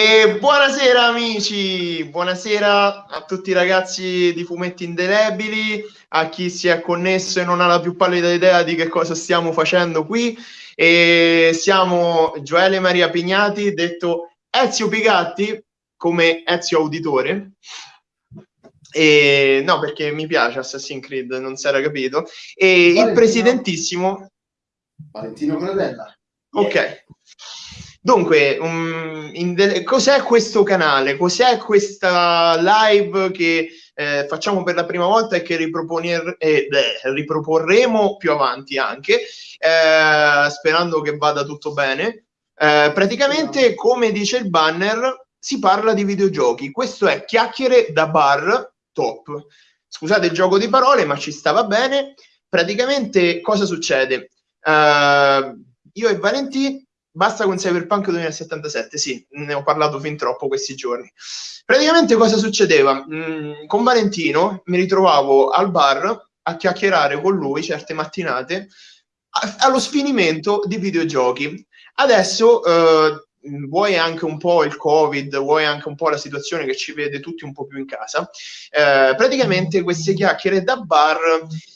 E buonasera amici, buonasera a tutti i ragazzi di Fumetti Indelebili, a chi si è connesso e non ha la più pallida idea di che cosa stiamo facendo qui. E siamo Gioele Maria Pignati, detto Ezio Pigatti, come Ezio Auditore. E, no, perché mi piace Assassin's Creed, non si era capito. E Valentino. il presidentissimo... Valentino Credella. Ok. Dunque, um, de- cos'è questo canale? Cos'è questa live che eh, facciamo per la prima volta e che riproponer- eh, beh, riproporremo più avanti anche, eh, sperando che vada tutto bene? Eh, praticamente, come dice il banner, si parla di videogiochi. Questo è chiacchiere da bar top. Scusate il gioco di parole, ma ci stava bene. Praticamente, cosa succede? Uh, io e Valentino Basta con Cyberpunk 2077, sì, ne ho parlato fin troppo questi giorni. Praticamente cosa succedeva? Mm, con Valentino mi ritrovavo al bar a chiacchierare con lui certe mattinate allo sfinimento di videogiochi. Adesso eh, vuoi anche un po' il covid, vuoi anche un po' la situazione che ci vede tutti un po' più in casa, eh, praticamente queste chiacchiere da bar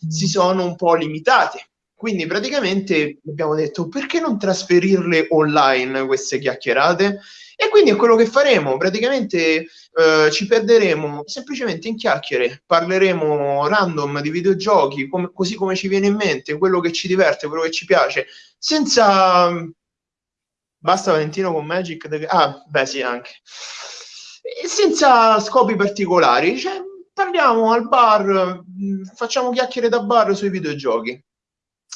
si sono un po' limitate quindi praticamente abbiamo detto perché non trasferirle online queste chiacchierate? E quindi è quello che faremo, praticamente eh, ci perderemo semplicemente in chiacchiere, parleremo random di videogiochi, com- così come ci viene in mente, quello che ci diverte, quello che ci piace, senza... Basta Valentino con Magic? The... Ah, beh sì, anche. Senza scopi particolari, cioè, parliamo al bar, facciamo chiacchiere da bar sui videogiochi.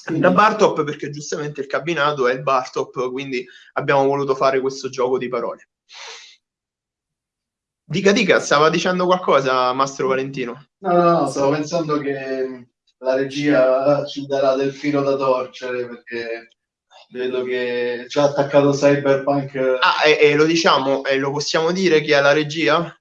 Da Bartop perché giustamente il cabinato è il Bartop, quindi abbiamo voluto fare questo gioco di parole. Dica, dica, stava dicendo qualcosa Mastro Valentino? No, no, no, stavo pensando che la regia ci darà del filo da torcere perché vedo che ci ha attaccato Cyberpunk. Ah, e, e lo diciamo, e lo possiamo dire chi è la regia?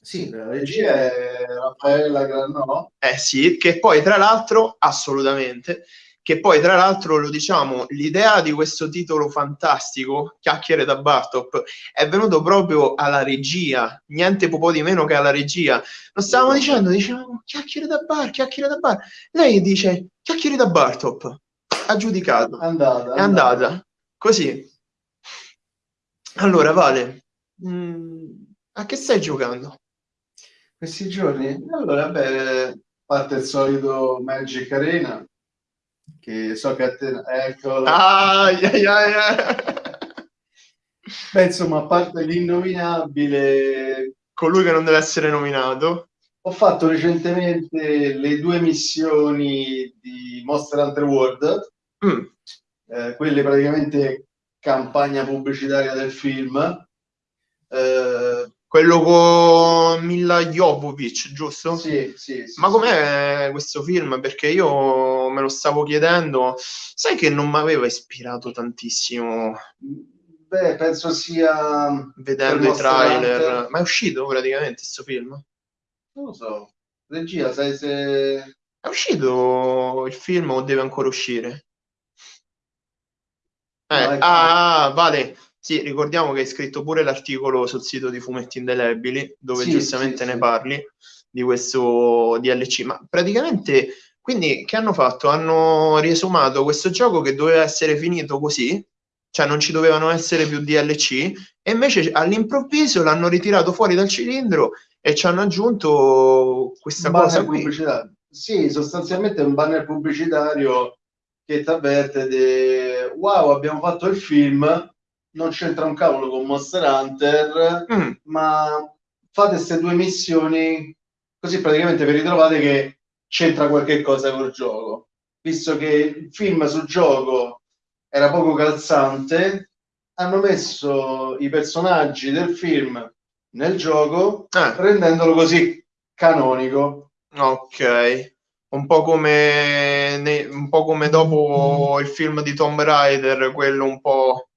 Sì, la regia è Raffaella Granò. Eh sì, che poi tra l'altro, assolutamente, che poi tra l'altro lo diciamo, l'idea di questo titolo fantastico, Chiacchiere da Bartop, è venuto proprio alla regia, niente po' di meno che alla regia. Lo stavamo dicendo, dicevamo Chiacchiere da Bar, Chiacchiere da Bar. Lei dice Chiacchiere da Bartop, ha giudicato, andata, è andata. andata. Così. Allora, Vale, mh, mm, a che stai giocando? Questi giorni? Allora, beh, parte il solito Magic Arena, che so che a te... Eccola. Ah, yeah, yeah, yeah. Beh, insomma, a parte l'innominabile... Colui che non deve essere nominato. Ho fatto recentemente le due missioni di Monster Hunter World, mm. eh, quelle praticamente campagna pubblicitaria del film. Eh, quello con Mila Jovovic, giusto? Sì, sì, sì Ma com'è questo film? Perché io me lo stavo chiedendo, sai che non mi aveva ispirato tantissimo. Beh, penso sia vedendo i trailer. Hunter. Ma è uscito praticamente questo film? Non lo so. Regia, sai se è uscito il film o deve ancora uscire? Eh, no, ecco. ah, vale. Sì, ricordiamo che hai scritto pure l'articolo sul sito di Fumetti Indelebili, dove sì, giustamente sì, ne sì. parli di questo DLC. Ma praticamente, quindi, che hanno fatto? Hanno riesumato questo gioco che doveva essere finito così, cioè non ci dovevano essere più DLC, e invece all'improvviso l'hanno ritirato fuori dal cilindro e ci hanno aggiunto questa banner cosa qui. Pubblicitario. Sì, sostanzialmente è un banner pubblicitario che ti avverte di wow, abbiamo fatto il film non c'entra un cavolo con Monster Hunter, mm. ma fate queste due missioni così praticamente vi ritrovate che c'entra qualche cosa col gioco. Visto che il film sul gioco era poco calzante, hanno messo i personaggi del film nel gioco, eh. rendendolo così canonico. Ok. Un po, come, un po' come dopo il film di Tomb Raider, quello un po'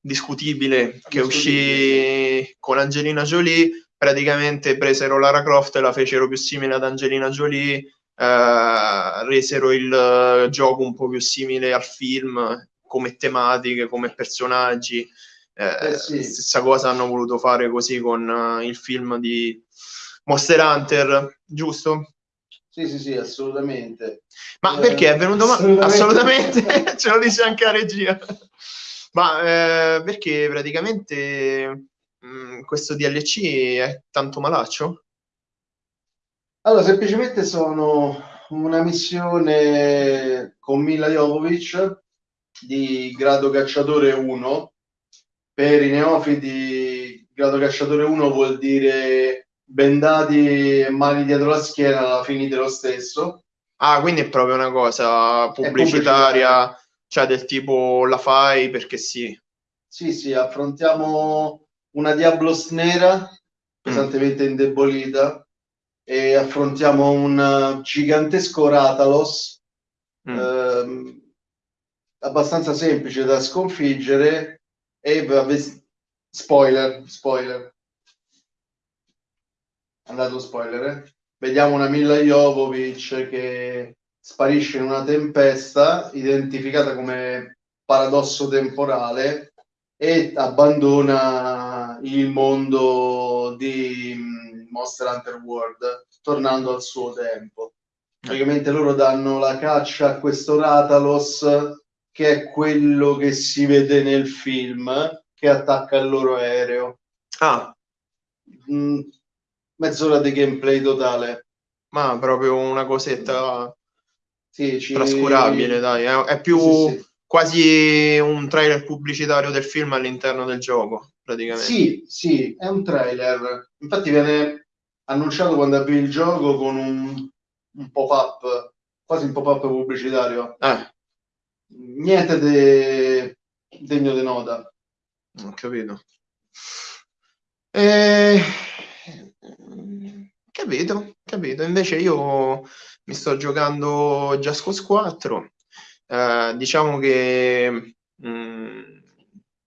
discutibile che uscì con Angelina Jolie, praticamente presero Lara Croft e la fecero più simile ad Angelina Jolie, eh, resero il gioco un po' più simile al film come tematiche, come personaggi. Eh, eh sì. Stessa cosa hanno voluto fare così con uh, il film di Monster Hunter, giusto? Sì, sì, sì, assolutamente. Ma eh, perché è venuto male? Assolutamente, assolutamente. ce lo dice anche la regia. Ma eh, perché praticamente mh, mm, questo DLC è tanto malaccio? Allora, semplicemente sono una missione con Mila Jovovic di grado cacciatore 1. Per i neofiti, grado cacciatore 1 vuol dire bendati e mani dietro la schiena, la finite lo stesso. Ah, quindi è proprio una cosa pubblicitaria, cioè del tipo la fai perché sì. Sì, sì, affrontiamo una Diablos nera pesantemente mm. indebolita e affrontiamo un gigantesco Ratalos mm. ehm, abbastanza semplice da sconfiggere e spoiler, spoiler andato spoiler eh? vediamo una Mila Jovovic che sparisce in una tempesta identificata come paradosso temporale e abbandona il mondo di mm, Monster Hunter World tornando al suo tempo. Praticamente loro danno la caccia a questo Ratalos che è quello che si vede nel film che attacca il loro aereo. Ah. Mm, mezz'ora di gameplay totale. Ma proprio una cosetta sì, ci... trascurabile, dai. È, è più sì, sì, quasi un trailer pubblicitario del film all'interno del gioco, praticamente. Sì, sì, è un trailer. Infatti viene annunciato quando avvi il gioco con un, un pop-up, quasi un pop-up pubblicitario. Eh. Niente de... degno di nota. Ho capito. E... Capito, capito. Invece io mi sto giocando Just Cause 4. Eh, diciamo che mh, mm,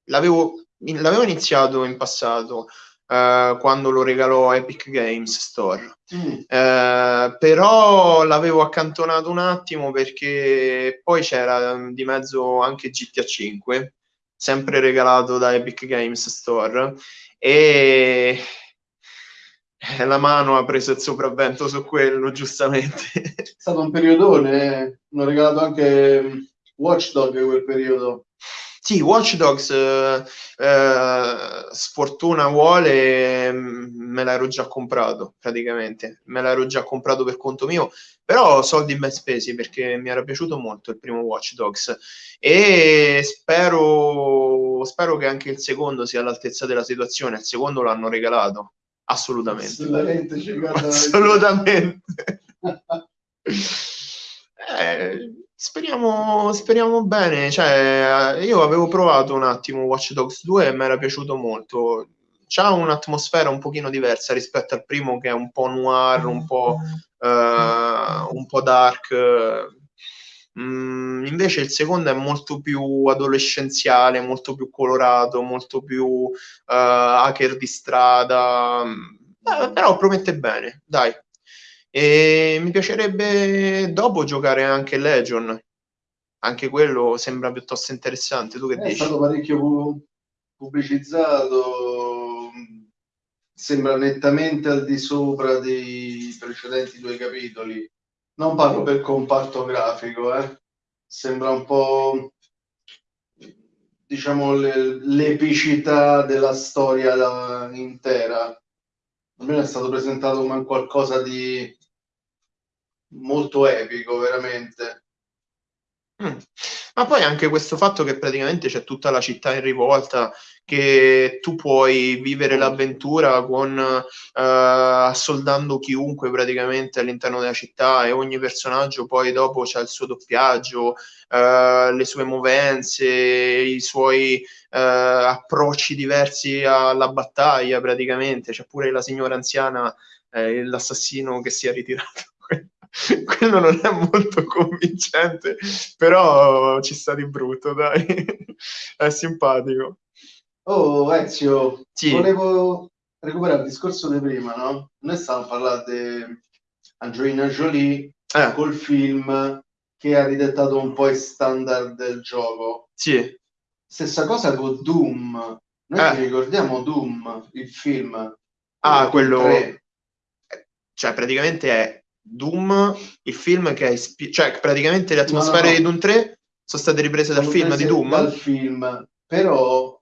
l'avevo, l'avevo, iniziato in passato eh, quando lo regalò Epic Games Store. Mm. Eh, però l'avevo accantonato un attimo perché poi c'era di mezzo anche GTA 5, sempre regalato da Epic Games Store. E eh, la mano ha preso il sopravvento su quello, giustamente. È stato un periodone, hanno regalato anche mm, Watchdog quel periodo. Sì, Watch Dogs, eh, eh, sfortuna vuole, mm, me l'ero già comprato praticamente, me l'ero già comprato per conto mio, però soldi ben spesi perché mi era piaciuto molto il primo Watch Dogs e spero, spero che anche il secondo sia all'altezza della situazione, il secondo l'hanno regalato, Assolutamente. Assolutamente. Assolutamente. speriamo, speriamo bene. Cioè, io avevo provato un attimo Watch Dogs 2 e mi era piaciuto molto. C'ha un'atmosfera un pochino diversa rispetto al primo che è un po' noir, un po', uh, un po dark Mm, invece il secondo è molto più adolescenziale, molto più colorato, molto più uh, hacker di strada, eh, però promette bene, dai. E mi piacerebbe dopo giocare anche Legion, anche quello sembra piuttosto interessante. Tu che è dici? È stato parecchio pubblicizzato, sembra nettamente al di sopra dei precedenti due capitoli non parlo per comparto grafico, eh. sembra un po' diciamo le, l'epicità della storia da, intera. A me è stato presentato come qualcosa di molto epico, veramente. Mm. Ma poi anche questo fatto che praticamente c'è tutta la città in rivolta, che tu puoi vivere l'avventura con uh, assoldando chiunque praticamente all'interno della città e ogni personaggio poi dopo c'ha il suo doppiaggio, uh, le sue movenze, i suoi uh, approcci diversi alla battaglia praticamente. C'è pure la signora anziana, eh, l'assassino che si è ritirato quello non è molto convincente, però ci sta di brutto, dai, è simpatico. Oh, Ezio, sì. volevo recuperare il discorso di prima, no? Noi stavamo parlando di Angelina Jolie eh. col film che ha ridettato un po' i standard del gioco. Sì. Stessa cosa con Doom. Noi eh. ricordiamo Doom, il film. Ah, quello... 3. Cioè, praticamente è Doom, il film che è... Ispi... Cioè, praticamente le atmosfere no, no, no. di Doom 3 sono state riprese sono dal film di Doom? Dal film, però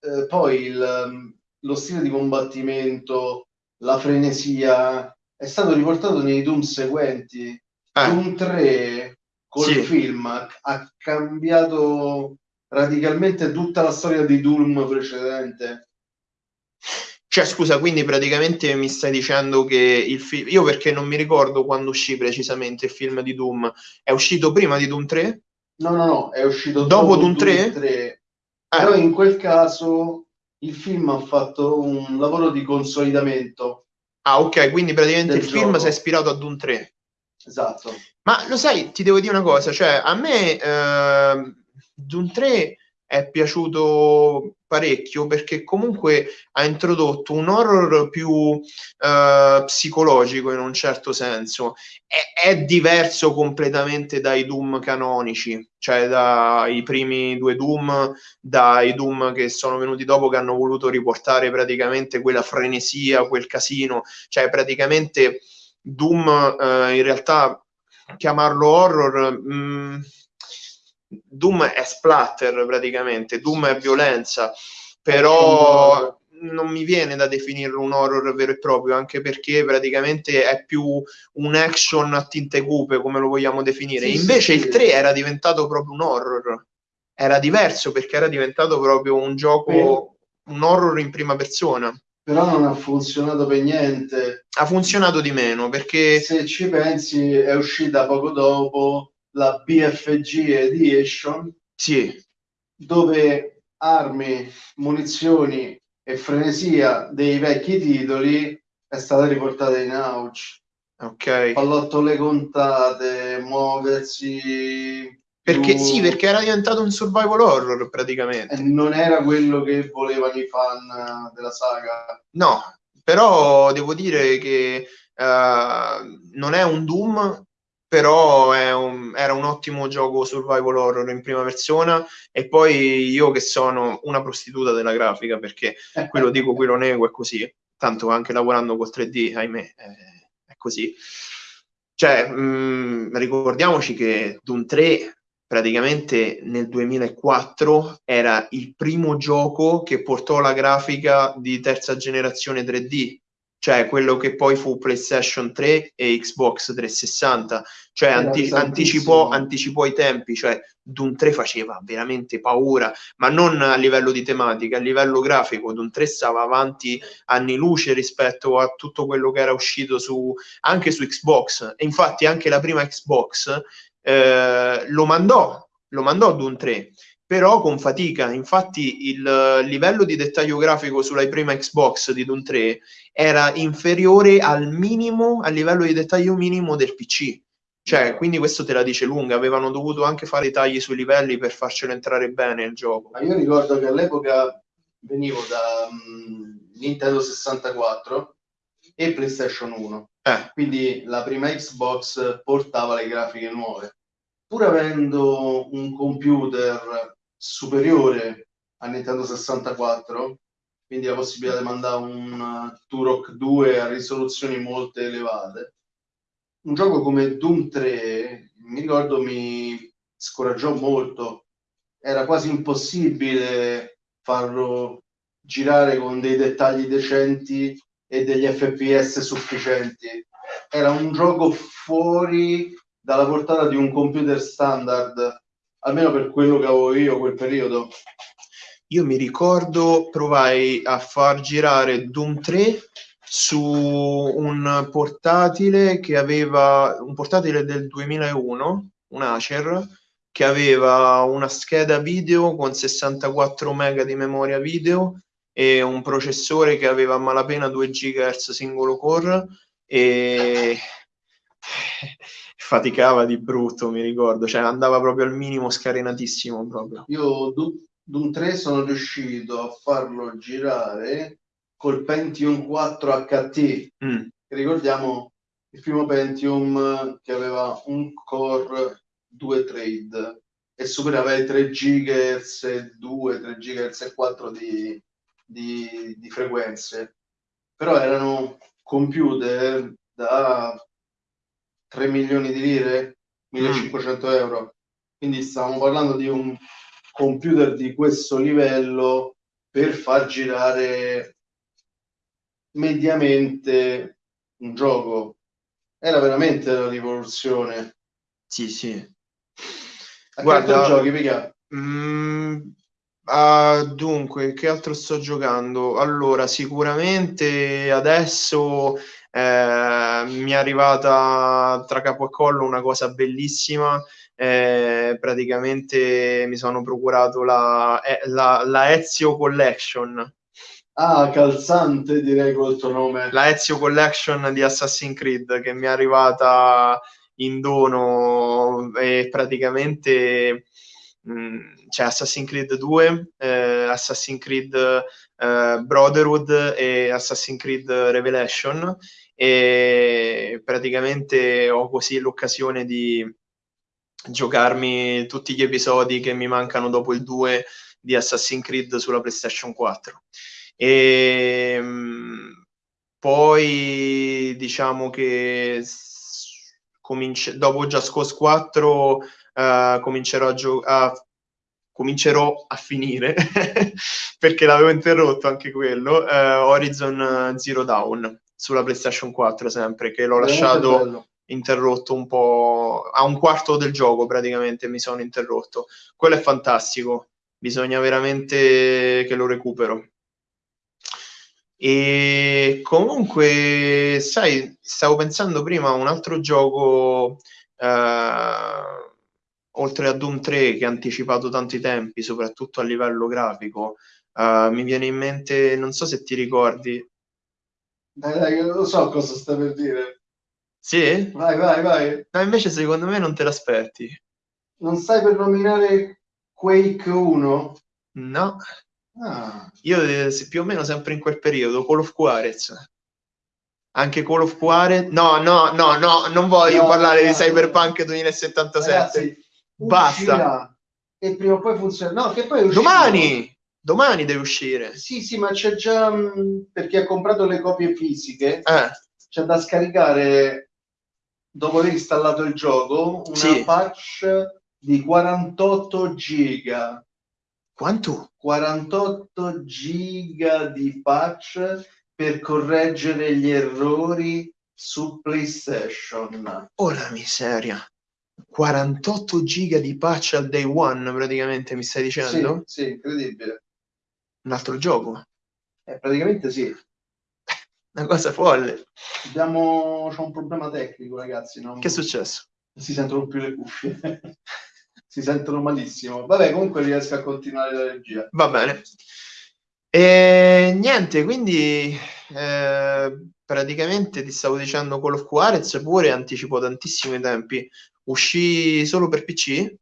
eh, poi il, lo stile di combattimento, la frenesia, è stato riportato nei Doom seguenti. Eh. Doom 3 col sì. film ha cambiato radicalmente tutta la storia di Doom precedente. Cioè, scusa, quindi praticamente mi stai dicendo che il film. Io perché non mi ricordo quando uscì precisamente il film di Doom. È uscito prima di Doom 3? No, no, no, è uscito dopo, dopo Doom 3. 3. Eh. Però in quel caso il film ha fatto un lavoro di consolidamento. Ah, ok, quindi praticamente il gioco. film si è ispirato a Doom 3. Esatto. Ma lo sai, ti devo dire una cosa, cioè a me eh, Doom 3 è piaciuto parecchio perché comunque ha introdotto un horror più uh, psicologico in un certo senso. È, è, diverso completamente dai Doom canonici, cioè dai primi due Doom, dai Doom che sono venuti dopo che hanno voluto riportare praticamente quella frenesia, quel casino, cioè praticamente Doom uh, in realtà chiamarlo horror... Mh, mm, Doom è splatter praticamente, Doom è violenza, però non mi viene da definirlo un horror vero e proprio, anche perché praticamente è più un action a tinte cupe, come lo vogliamo definire. Sì, Invece sì, il 3 era diventato proprio un horror, era diverso perché era diventato proprio un gioco, un horror in prima persona. Però non ha funzionato per niente. Ha funzionato di meno perché... Se ci pensi è uscita poco dopo la BFG Edition, sì. dove armi, munizioni e frenesia dei vecchi titoli è stata riportata in auge. Ok. Pallottole contate, muoversi. Perché più... sì, perché era diventato un survival horror praticamente. E non era quello che volevano i fan della saga. No, però devo dire che uh, non è un Doom però un, era un ottimo gioco survival horror in prima persona. E poi io che sono una prostituta della grafica perché qui lo dico, qui lo nego, è così, tanto anche lavorando col 3D, ahimè, è, è così. Cioè, mh, mm, ricordiamoci che Doom 3 praticamente nel 2004 era il primo gioco che portò la grafica di terza generazione 3D cioè quello che poi fu PlayStation 3 e Xbox 360, cioè anti- anticipò, anticipò, i tempi, cioè Doom 3 faceva veramente paura, ma non a livello di tematica, a livello grafico, Doom 3 stava avanti anni luce rispetto a tutto quello che era uscito su, anche su Xbox, e infatti anche la prima Xbox eh, lo mandò, lo mandò Doom 3, però con fatica. Infatti il livello di dettaglio grafico sulla prima Xbox di Doom 3 era inferiore al minimo, al livello di dettaglio minimo del PC. Cioè, quindi questo te la dice lunga, avevano dovuto anche fare i tagli sui livelli per farcelo entrare bene il gioco. Ma io ricordo che all'epoca venivo da um, Nintendo 64 e PlayStation 1. Eh. Quindi la prima Xbox portava le grafiche nuove. Pur avendo un computer superiore a Nintendo 64, quindi la possibilità di mandare un Turok 2 a risoluzioni molto elevate. Un gioco come Doom 3, mi ricordo, mi scoraggiò molto. Era quasi impossibile farlo girare con dei dettagli decenti e degli FPS sufficienti. Era un gioco fuori dalla portata di un computer standard almeno per quello che avevo io quel periodo. Io mi ricordo provai a far girare Doom 3 su un portatile che aveva un portatile del 2001, un Acer che aveva una scheda video con 64 MB di memoria video e un processore che aveva a malapena 2 GHz singolo core e faticava di brutto, mi ricordo, cioè andava proprio al minimo scarenatissimo proprio. Io Doom 3 sono riuscito a farlo girare col Pentium 4 HT. Mm. Ricordiamo il primo Pentium che aveva un core, due trade e superava i 3 GHz 2, 3 GHz 4 di di, di frequenze, però erano computer da 3 milioni di lire, 1500 mm. euro. Quindi stavamo parlando di un computer di questo livello per far girare mediamente un gioco. Era veramente la rivoluzione. Sì, sì. A Guarda, giochi, mica? Mm, uh, dunque, che altro sto giocando? Allora, sicuramente adesso eh, mi è arrivata tra capo e collo una cosa bellissima. Eh, praticamente mi sono procurato la, eh, la, la Ezio Collection. Ah, calzante direi col tuo nome. La Ezio Collection di Assassin's Creed che mi è arrivata in dono e praticamente mh, mm, c'è Assassin's Creed 2, eh, Assassin's Creed eh, Brotherhood e Assassin's Creed Revelation e praticamente ho così l'occasione di giocarmi tutti gli episodi che mi mancano dopo il 2 di Assassin's Creed sulla PlayStation 4. E ehm, poi diciamo che cominci- dopo Just Cause 4 uh, eh, comincerò a giocare comincerò a finire perché l'avevo interrotto anche quello uh, Horizon Zero Dawn sulla PlayStation 4 sempre, che l'ho lasciato bello. interrotto un po' a un quarto del gioco praticamente mi sono interrotto. Quello è fantastico, bisogna veramente che lo recupero. E comunque, sai, stavo pensando prima a un altro gioco eh, oltre a Doom 3 che ha anticipato tanti tempi, soprattutto a livello grafico. Eh, mi viene in mente, non so se ti ricordi, dai, dai, lo so cosa sta per dire. Sì? Vai, vai, vai. Ma invece secondo me non te l'aspetti. Non stai per nominare Quake 1? No. Ah. Io eh, più o meno sempre in quel periodo, Call of Juarez. Anche Call of Juarez. No, no, no, no, non voglio no, parlare no, di Cyberpunk 2077. Ragazzi, Basta. E prima o poi funziona. No, che poi Domani! Domani deve uscire. Sì, sì, ma c'è già mm, per chi ha comprato le copie fisiche, eh. c'è da scaricare dopo aver installato il gioco una sì. patch di 48 giga. Quanto? 48 giga di patch per correggere gli errori su PlayStation. Oh la miseria. 48 giga di patch al day one, praticamente mi stai dicendo? Sì, sì incredibile. Un altro gioco? Eh, praticamente sì. Una cosa folle. Abbiamo... C'è un problema tecnico, ragazzi. Non... Che è successo? Si sentono più le cuffie. si sentono malissimo. Vabbè, comunque riesco a continuare la regia. Va bene. E niente, quindi eh, praticamente ti stavo dicendo Call of Juarez pure anticipò tantissimi tempi. Uscì solo per PC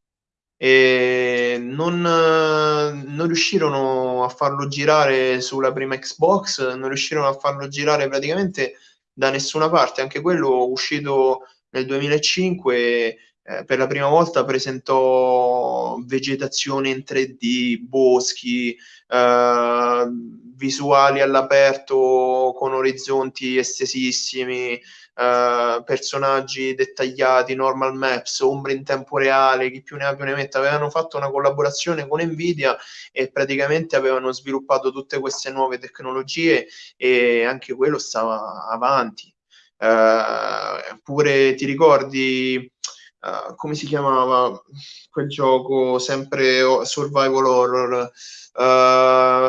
e non, non, riuscirono a farlo girare sulla prima Xbox, non riuscirono a farlo girare praticamente da nessuna parte. Anche quello uscito nel 2005 eh, per la prima volta presentò vegetazione in 3D, boschi, eh, visuali all'aperto con orizzonti estesissimi, Uh, personaggi dettagliati, normal maps, ombre in tempo reale, chi più ne ha più ne mette, avevano fatto una collaborazione con Nvidia e praticamente avevano sviluppato tutte queste nuove tecnologie e anche quello stava avanti. Uh, pure ti ricordi uh, come si chiamava quel gioco sempre survival horror?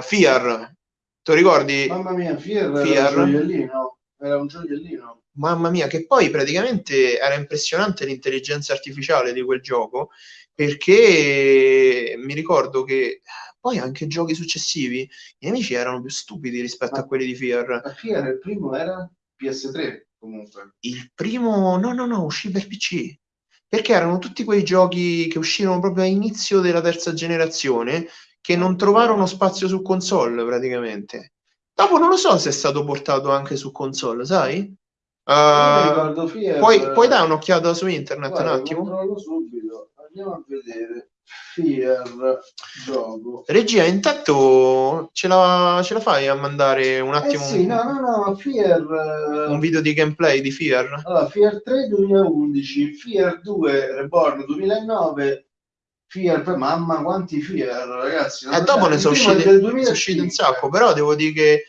Fear. Ti ricordi? Mamma mia, Fear, Fear? Gioiellino. Era un gioiellino mamma mia, che poi praticamente era impressionante l'intelligenza artificiale di quel gioco, perché mi ricordo che poi anche giochi successivi, i nemici erano più stupidi rispetto Ma, a quelli di Fear. Ma Fear il primo era PS3 comunque. Il primo, no, no, no, uscì per PC. Perché erano tutti quei giochi che uscirono proprio all'inizio della terza generazione che non trovarono spazio su console praticamente. Dopo non lo so se è stato portato anche su console, sai? Uh, puoi, puoi, dare un'occhiata su internet Guarda, un attimo? Controllo subito, andiamo a vedere. Fear gioco. Regia, intanto ce la, ce la fai a mandare un attimo eh sì, no, no, no, Fear, un video di gameplay di Fear? Allora, Fear 3 2011, Fear 2 Reborn 2009, Fear, mamma quanti Fear ragazzi. E eh, dopo ne sono usciti, sono usciti un sacco, però devo dire che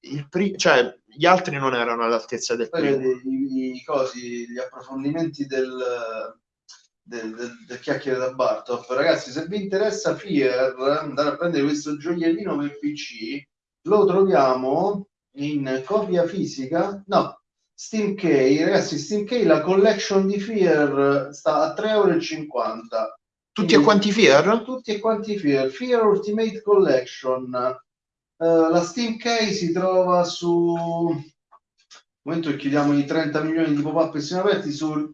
il pri- cioè, gli altri non erano all'altezza del primo. I, i, cosi, gli approfondimenti del, del, del, del chiacchiere da Bartop. Ragazzi, se vi interessa Fear, andare a prendere questo gioiellino per PC, lo troviamo in copia fisica. No, Steam Key, ragazzi, Steam Key, la collection di Fear sta a 3,50 euro. Tutti e quanti Fear? Tutti e quanti Fear. Fear Ultimate Collection Uh, la Steam Key si trova su nel momento che chiudiamo i 30 milioni di pop-up che sono aperti sul,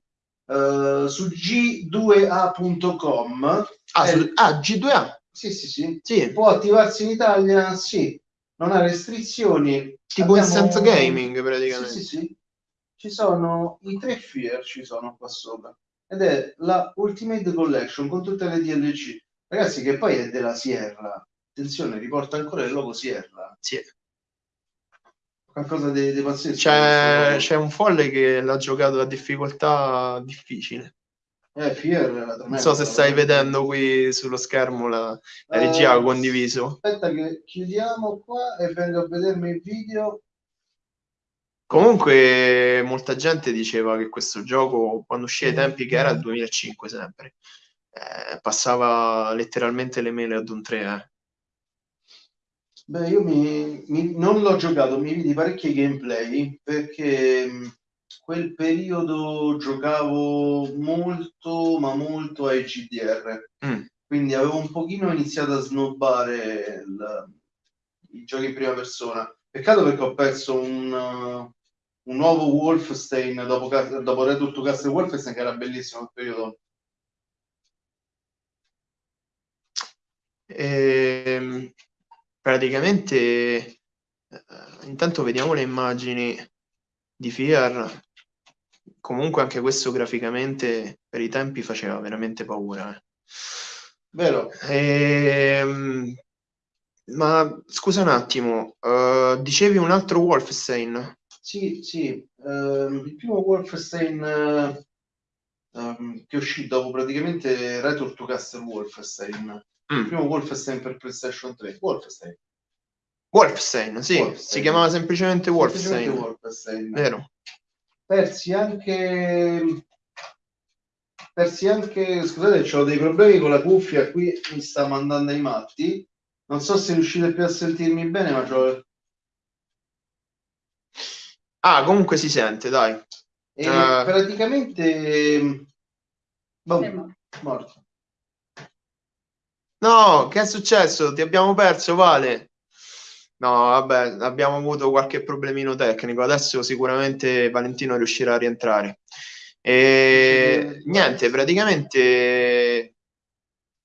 uh, su g2a.com ah, sul, ah, G2A? Sì, sì, sì, sì. Può attivarsi in Italia? Sì. Non ha restrizioni. Tipo Abbiamo... in senso gaming praticamente. Sì, sì, sì. Ci sono i tre Fear, ci sono qua sopra. Ed è la Ultimate Collection con tutte le DLC. Ragazzi, che poi è della Sierra attenzione, riporta ancora il logo Sierra. Sì. Qualcosa di, di pazzesco. C'è, c'è, un folle che l'ha giocato a difficoltà difficile. Eh, Fier, non so se stai vedendo qui sullo schermo la, la regia uh, condiviso. Aspetta che chiudiamo qua e vengo a vedermi il video. Comunque molta gente diceva che questo gioco quando uscì ai tempi che era il 2005 sempre eh, passava letteralmente le mele ad un 3 eh. Beh, io mi, mi- non l'ho giocato, mi vidi parecchi gameplay perché mh, quel periodo giocavo molto, ma molto ai GDR. Mm. Quindi avevo un pochino iniziato a snobbare il- i giochi in prima persona. Peccato perché ho perso un, un nuovo Wolfenstein dopo, dopo Return to Castle Wolfenstein che era bellissimo quel periodo. Ehm, praticamente eh, intanto vediamo le immagini di Fear comunque anche questo graficamente per i tempi faceva veramente paura eh. vero ehm, ma scusa un attimo uh, dicevi un altro Wolfenstein sì sì uh, il primo Wolfenstein uh, um, che uscì dopo praticamente Return to Castle Wolfenstein Mm. Il primo Wolfenstein per PlayStation 3. Wolfenstein. Wolfenstein, sì, Wolfenstein. si chiamava semplicemente Wolfenstein. semplicemente Wolfenstein. Vero. Persi anche persi anche scusate ho dei problemi con la cuffia qui mi sta mandando ai matti non so se riuscite più a sentirmi bene ma c'ho... ah comunque si sente dai e uh... praticamente boh, morto No, che è successo? Ti abbiamo perso, Vale? No, vabbè, abbiamo avuto qualche problemino tecnico. Adesso sicuramente Valentino riuscirà a rientrare. E niente, praticamente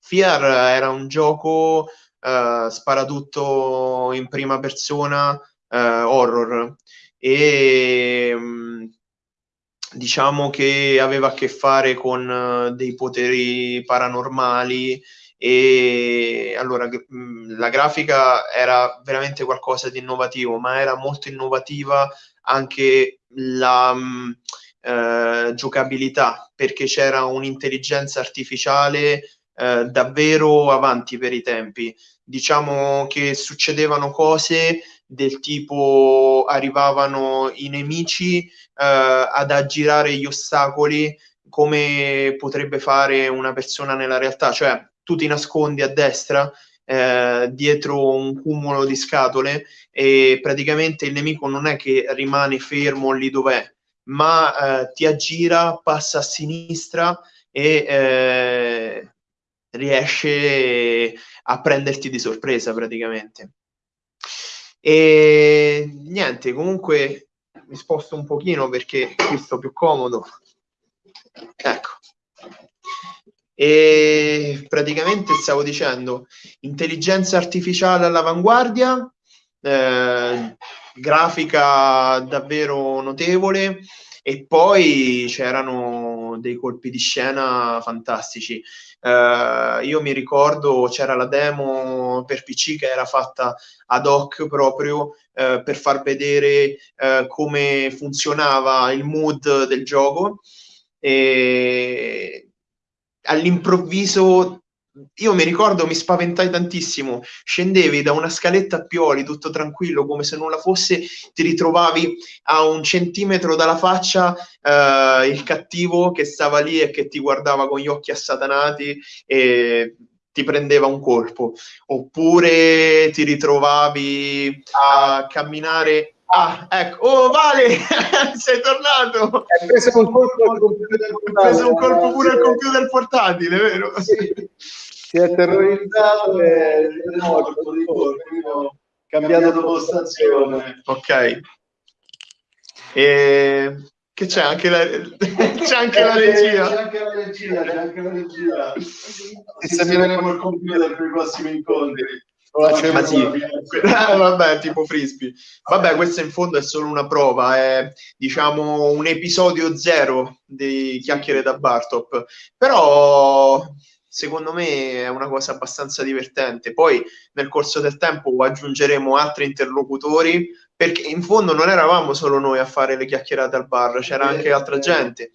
Fiar era un gioco uh, sparatutto in prima persona uh, horror e um, diciamo che aveva a che fare con uh, dei poteri paranormali e allora la grafica era veramente qualcosa di innovativo, ma era molto innovativa anche la eh, giocabilità, perché c'era un'intelligenza artificiale eh, davvero avanti per i tempi. Diciamo che succedevano cose del tipo arrivavano i nemici eh, ad aggirare gli ostacoli come potrebbe fare una persona nella realtà, cioè tu ti nascondi a destra eh, dietro un cumulo di scatole e praticamente il nemico non è che rimane fermo lì dov'è, ma eh, ti aggira, passa a sinistra e eh, riesce a prenderti di sorpresa praticamente. E niente, comunque mi sposto un pochino perché qui sto più comodo. Ecco. E praticamente stavo dicendo intelligenza artificiale all'avanguardia, eh, grafica davvero notevole e poi c'erano dei colpi di scena fantastici. Uh, io mi ricordo c'era la demo per PC che era fatta ad hoc proprio uh, per far vedere uh, come funzionava il mood del gioco. E all'improvviso io mi ricordo, mi spaventai tantissimo. Scendevi da una scaletta a pioli, tutto tranquillo, come se nulla fosse, ti ritrovavi a un centimetro dalla faccia eh, il cattivo che stava lì e che ti guardava con gli occhi assatanati e ti prendeva un colpo. Oppure ti ritrovavi a camminare Ah, ecco, oh Vale, sei tornato! Hai preso un colpo, al computer portatile. un colpo pure al computer portatile, vero? Sì. Si è terrorizzato e no, ho cambiato postazione. Ok. E... Che c'è anche la, c'è anche la regia. C'è anche la regia, c'è anche la regia. Vedremo il computer per i prossimi incontri. Ma sì, ah, vabbè, tipo frisbee. Vabbè, questa in fondo è solo una prova, è diciamo un episodio zero di chiacchiere da Bartop. Però secondo me è una cosa abbastanza divertente. Poi nel corso del tempo aggiungeremo altri interlocutori, perché in fondo non eravamo solo noi a fare le chiacchierate al bar, c'era anche altra gente.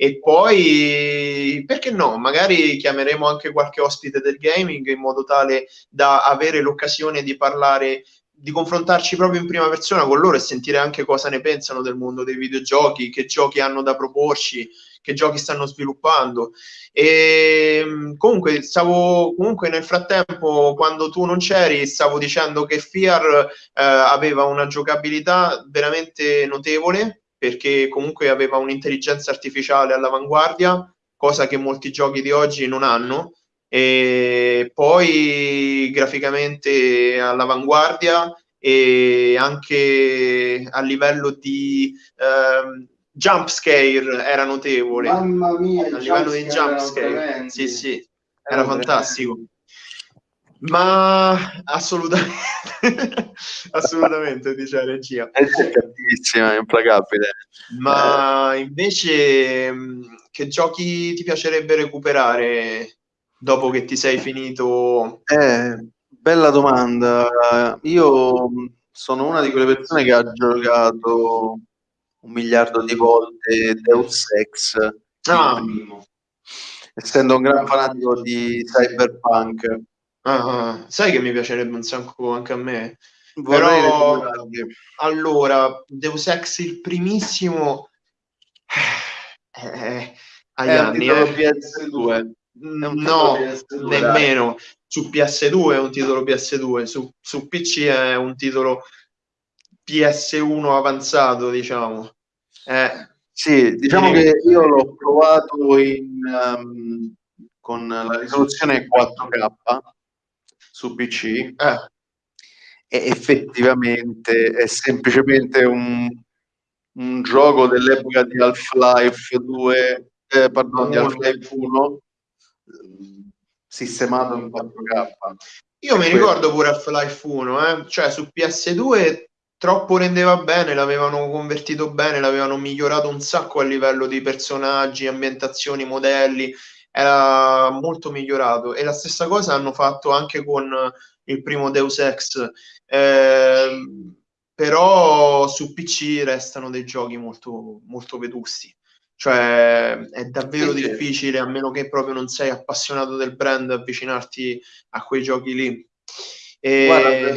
E poi, perché no, magari chiameremo anche qualche ospite del gaming in modo tale da avere l'occasione di parlare di confrontarci proprio in prima persona con loro e sentire anche cosa ne pensano del mondo dei videogiochi, che giochi hanno da proporci, che giochi stanno sviluppando. E comunque, stavo, comunque nel frattempo, quando tu non c'eri, stavo dicendo che FIAR eh, aveva una giocabilità veramente notevole perché comunque aveva un'intelligenza artificiale all'avanguardia, cosa che molti giochi di oggi non hanno, e poi graficamente all'avanguardia e anche a livello di eh, jump scare era notevole. Mamma mia, a livello di jump scare, sì, sì, era fantastico. Ma assolutamente, assolutamente, dice la regia. È cattivissima, è implacabile. Ma invece, che giochi ti piacerebbe recuperare dopo che ti sei finito? Eh, bella domanda. Io sono una di quelle persone che ha giocato un miliardo di volte Deus Ex. Ah. Essendo un gran fanatico di Cyberpunk Ah, sai che mi piacerebbe un sacco anche a me? Vorrei Però, allora, Deus Ex il primissimo eh, eh agli è anni, eh. PS2. No, PS2, nemmeno. Dai. Su PS2 è un titolo PS2, su, su PC è un titolo PS1 avanzato, diciamo. Eh, sì, diciamo che io l'ho provato in, um, con la risoluzione 4K su PC eh. e effettivamente è semplicemente un, un gioco dell'epoca di Half-Life 2, eh, pardon, di Half-Life 1 sistemato in 4K. Io mi ricordo pure Half-Life 1, eh? cioè su PS2 troppo rendeva bene, l'avevano convertito bene, l'avevano migliorato un sacco a livello di personaggi, ambientazioni, modelli, era molto migliorato. E la stessa cosa hanno fatto anche con il primo Deus Ex. Eh, però su PC restano dei giochi molto, molto vetusti. Cioè è davvero sì, difficile a meno che proprio non sei appassionato del brand avvicinarti a quei giochi lì. E... Guarda,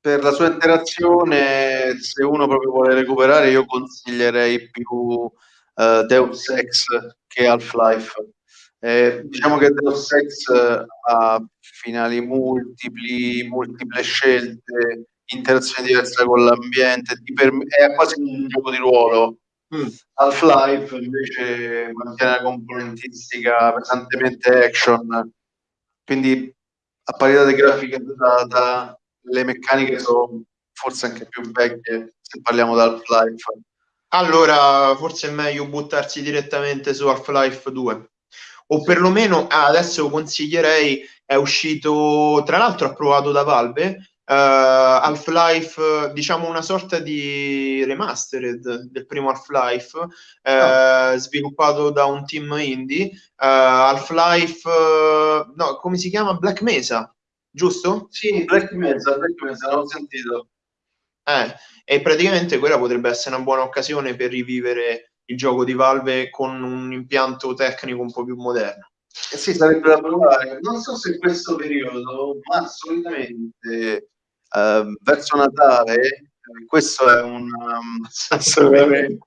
per la sua interazione se uno proprio vuole recuperare io consiglierei più uh, Deus Ex che Half-Life eh, diciamo che Deus Ex ha finali multipli, multiple scelte, interazioni diverse con l'ambiente, è quasi un gioco di ruolo. Mm. Half-Life invece mantiene la componentistica pesantemente action, quindi a parità di grafica data, le meccaniche sono forse anche più vecchie se parliamo di Half-Life. Allora, forse è meglio buttarsi direttamente su Half-Life 2 o perlomeno ah, adesso consiglierei, è uscito, tra l'altro approvato da Valve, Half-Life, diciamo una sorta di remastered del primo Half-Life, uh, oh. sviluppato da un team indie. Half-Life, no, come si chiama? Black Mesa, giusto? Sì, Black Mesa, Black Mesa, l'ho sentito. Eh, e praticamente quella potrebbe essere una buona occasione per rivivere il gioco di Valve con un impianto tecnico un po' più moderno. Eh sì, sarebbe da provare. Non so se in questo periodo, ma solitamente eh, verso Natale, questo è un um, assolutamente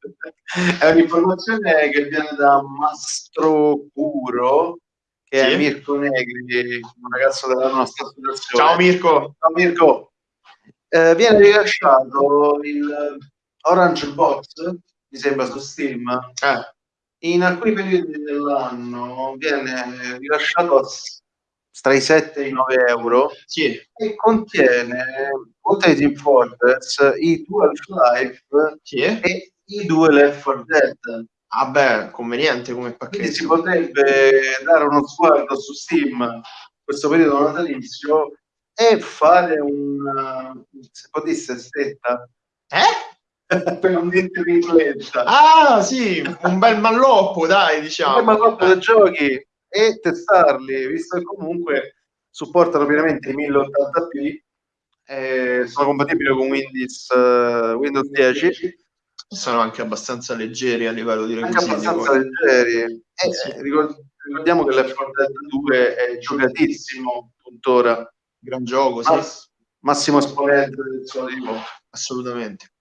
è un'informazione che viene da Mastro Puro che sì. è Mirko Negri, un ragazzo della nostra associazione. Ciao Mirko. Ciao Mirko. Eh, viene rilasciato il Orange Box, mi sembra su Steam. Eh. In alcuni periodi dell'anno viene rilasciato tra i 7 e i 9 euro sì. e contiene oltre ai Team Fortress i due Half-Life sì. e i due Left 4 Dead Ah beh, conveniente come pacchetto. Quindi si potrebbe dare uno sguardo su Steam questo periodo natalizio e fare un se potesse stetta eh? Per un tripletta ah sì un bel malloppo dai diciamo un bel malloppo dei giochi e testarli visto che comunque supportano pienamente i 1080p eh, sono compatibili con Windows, uh, Windows 10 sono anche abbastanza leggeri a livello di requisiti. Anche abbastanza leggeri. Eh, sì. ricordiamo che l'F 2 è giocatissimo tuttora. Gran gioco, sì. Mass- massimo esponente del suo tipo. Assolutamente.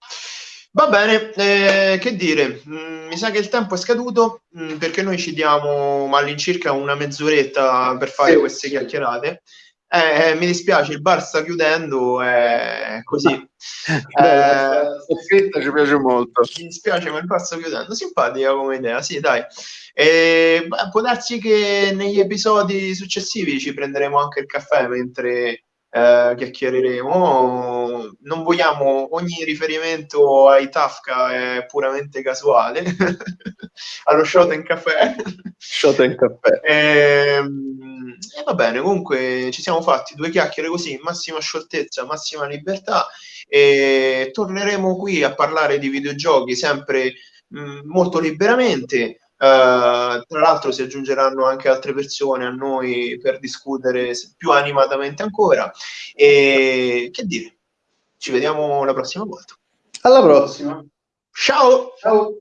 Va bene, eh, che dire, mm, mi sa che il tempo è scaduto mm, perché noi ci diamo all'incirca una mezz'oretta per fare sì, queste chiacchierate. Eh, mi dispiace, il bar sta chiudendo, è così. eh, ci piace molto. Mi dispiace, ma il bar sta chiudendo. Simpatica come idea, sì, dai. E, beh, può darsi che negli episodi successivi ci prenderemo anche il caffè mentre eh, Non vogliamo ogni riferimento ai Tafka è puramente casuale. Allo shot in caffè. Shot in caffè. E, ehm, e va bene, comunque ci siamo fatti due chiacchiere così, massima scioltezza, massima libertà e torneremo qui a parlare di videogiochi sempre mh, molto liberamente. Uh, tra l'altro si aggiungeranno anche altre persone a noi per discutere più animatamente ancora. E che dire, ci vediamo la prossima volta. Alla prossima. Ciao. Ciao.